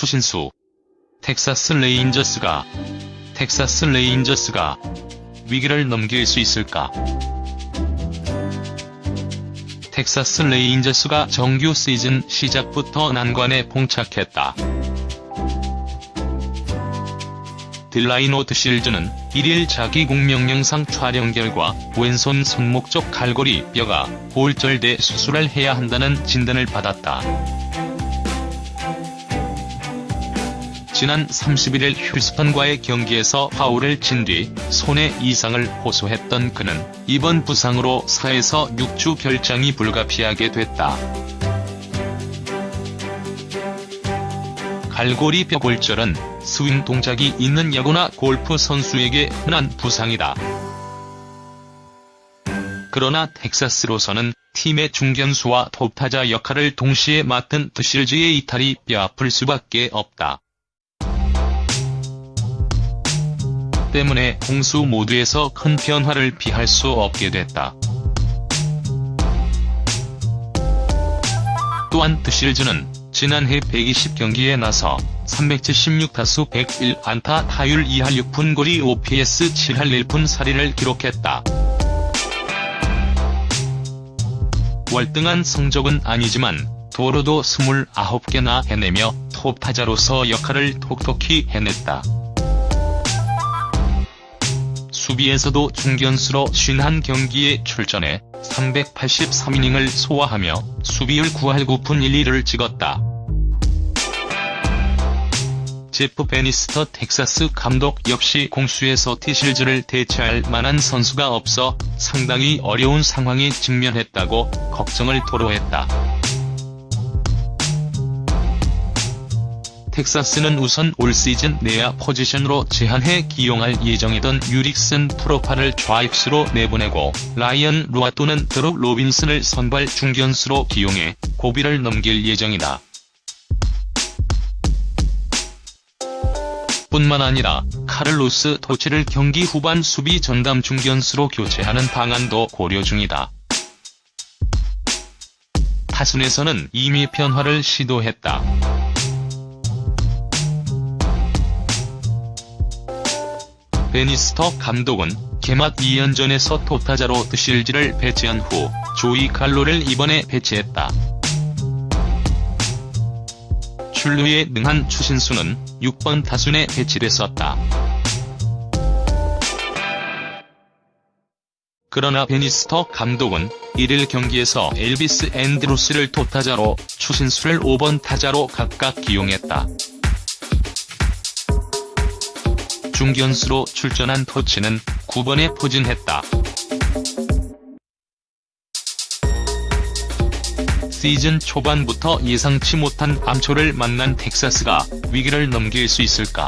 추신수. 텍사스 레인저스가 텍사스 레인저스가 위기를 넘길 수 있을까? 텍사스 레인저스가 정규 시즌 시작부터 난관에 봉착했다. 딜라이노 드실즈는 1일 자기 공명 영상 촬영 결과 왼손 손목 쪽 갈고리 뼈가 골절돼 수술을 해야 한다는 진단을 받았다. 지난 31일 휴스턴과의 경기에서 파울을 친 뒤 손에 이상을 호소했던 그는 이번 부상으로 4에서 6주 결장이 불가피하게 됐다. 갈고리 뼈 골절은 스윙 동작이 있는 야구나 골프 선수에게 흔한 부상이다. 그러나 텍사스로서는 팀의 중견수와 톱타자 역할을 동시에 맡은 드실즈의 이탈이 뼈아플 수밖에 없다. 때문에 공수 모두에서 큰 변화를 피할 수 없게 됐다. 또한 드실즈는 지난해 120경기에 나서 376타수 101안타 타율 2할 6푼 고리 OPS 7할 1푼 4리를 기록했다. 월등한 성적은 아니지만 도로도 29개나 해내며 톱타자로서 역할을 톡톡히 해냈다. 수비에서도 중견수로 51경기에 출전해 383이닝을 소화하며 수비율 9할 9푼 1리를 찍었다. 제프 베니스터 텍사스 감독 역시 공수에서 드실즈를 대체할 만한 선수가 없어 상당히 어려운 상황에 직면했다고 걱정을 토로했다. 텍사스는 우선 올 시즌 내야 포지션으로 제한해 기용할 예정이던 주릭슨 프로파를 좌익수로 내보내고 라이언 루아 또는 드류 로빈슨을 선발 중견수로 기용해 고비를 넘길 예정이다. 뿐만 아니라 카를로스 도치를 경기 후반 수비 전담 중견수로 교체하는 방안도 고려 중이다. 타순에서는 이미 변화를 시도했다. 베니스터 감독은 개막 2연전에서 토타자로 드실지를 배치한 후 조이 칼로를 이번에 배치했다. 출루에 능한 추신수는 6번 타순에 배치됐었다. 그러나 베니스터 감독은 1일 경기에서 엘비스 앤드루스를 토타자로 추신수를 5번 타자로 각각 기용했다. 중견수로 출전한 토치는 9번에 포진했다. 시즌 초반부터 예상치 못한 암초를 만난 텍사스가 위기를 넘길 수 있을까?